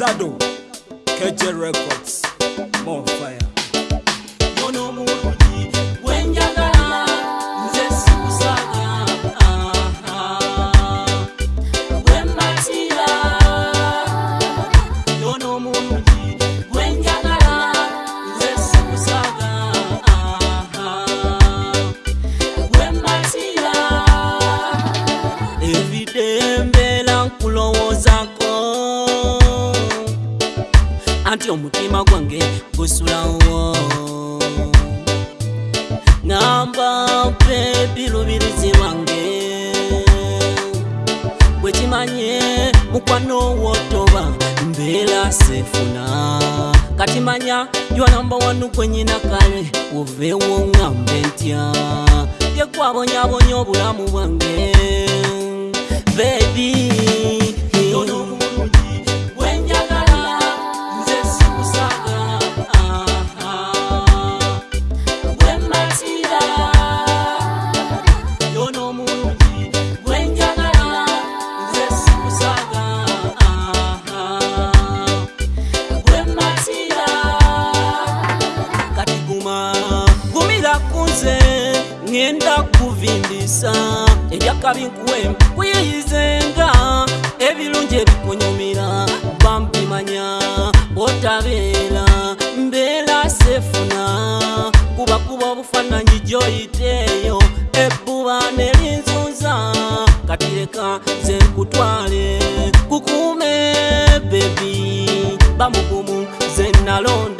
Sado, KJ Records, more fire. ati omutima gwange gusulawo ngamba pe bilubirizi bwange bwekimanye mukwano wotoba mbeera sefuna katimanya jwalamba wanu kwenyina kale wovewo ngambe ntya jekwabonyabonya obulamu bwange bebi nkuyize ngenda kuvindisa ebyakabi nkuwe nkuyeyizenga ebirungi ebikunyumira bambimanya otabeera mbeera sefuna kubakuba obufaananyi gyoyiteeyo ebbuba nelinzunza katireka ze nkutwale kukuume bebi bamugumu zenalonda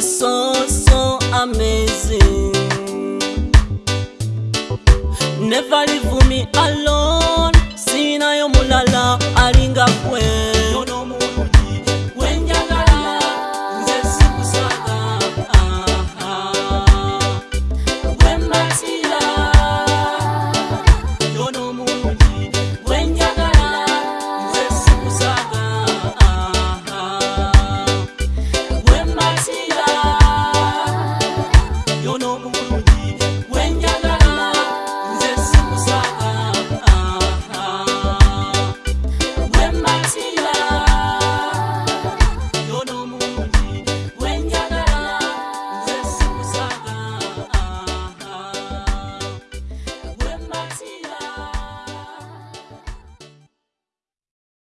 the so amazing. Never leave me alone.